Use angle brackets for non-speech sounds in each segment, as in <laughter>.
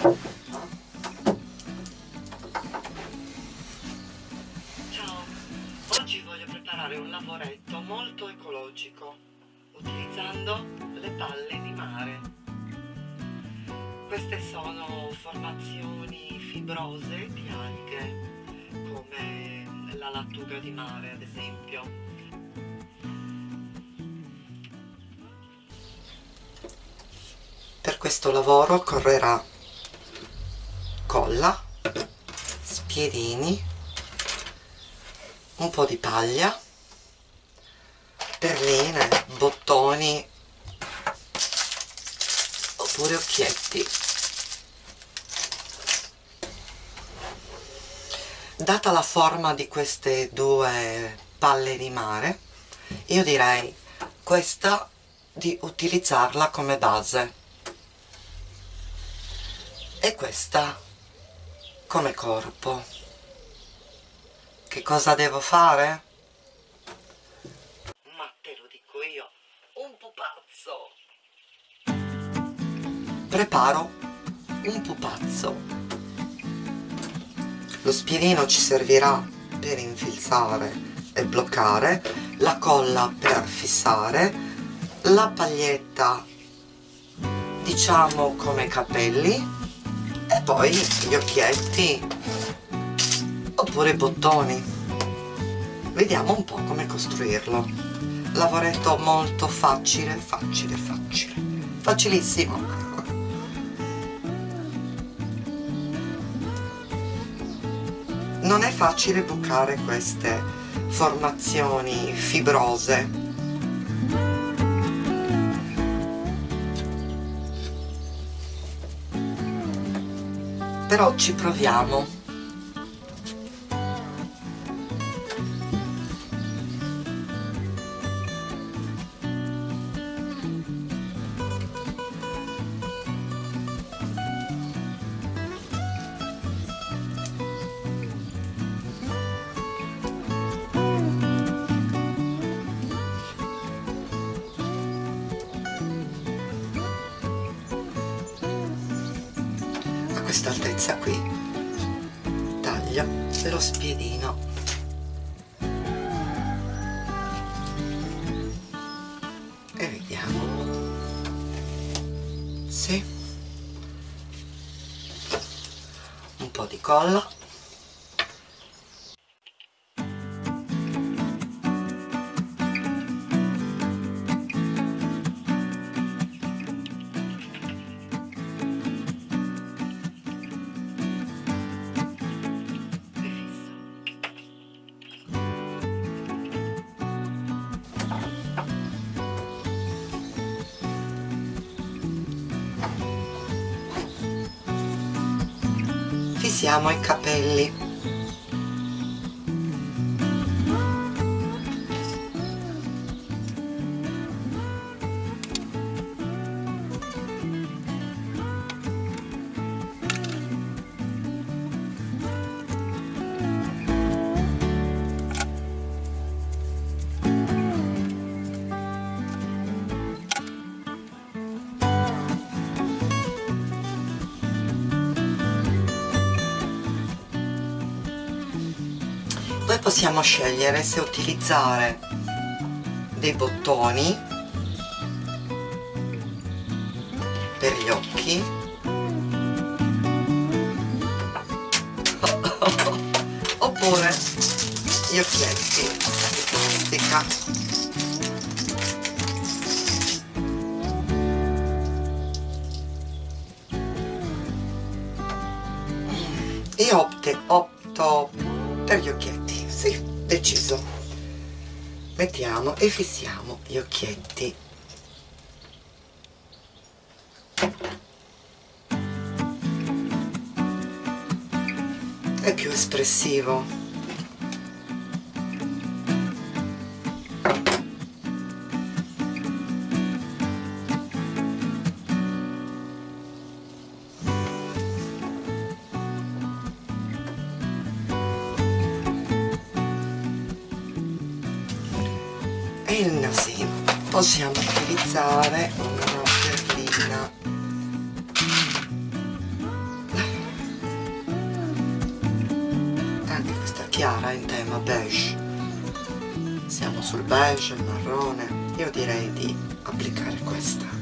Ciao, oggi voglio preparare un lavoretto molto ecologico utilizzando le palle di mare. Queste sono formazioni fibrose di alghe come la lattuga di mare ad esempio. Per questo lavoro occorrerà colla, spiedini, un po' di paglia, perline, bottoni oppure occhietti. Data la forma di queste due palle di mare, io direi questa di utilizzarla come base e questa come corpo. Che cosa devo fare? ma te lo dico io un pupazzo. Preparo un pupazzo. Lo spiedino ci servirà per infilzare e bloccare la colla per fissare la paglietta diciamo come capelli poi gli occhietti. Oppure i bottoni. Vediamo un po' come costruirlo. Lavoretto molto facile facile facile. Facilissimo. Non è facile bucare queste formazioni fibrose però ci proviamo questa altezza qui. Taglio lo spiedino. E vediamo. Sì. Un po' di colla fissiamo i capelli poi possiamo scegliere se utilizzare dei bottoni per gli occhi. <laughs> Oppure gli occhietti di plastica io opte, opto per gli occhietti. Sì, deciso. Mettiamo e fissiamo gli occhietti. È più espressivo il nasino possiamo utilizzare una perlina anche questa chiara in tema beige. Siamo sul beige, il marrone. Io direi di applicare questa.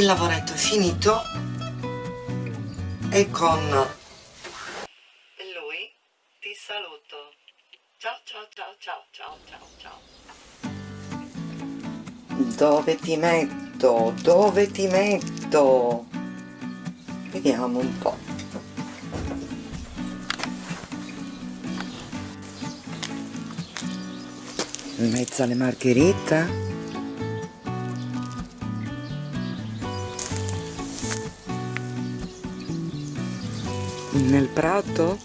Il lavoretto è finito e con lui ti saluto. Ciao ciao ciao ciao ciao ciao ciao. Dove ti metto? Dove ti metto? Vediamo un po' in mezzo alle margherite nel prato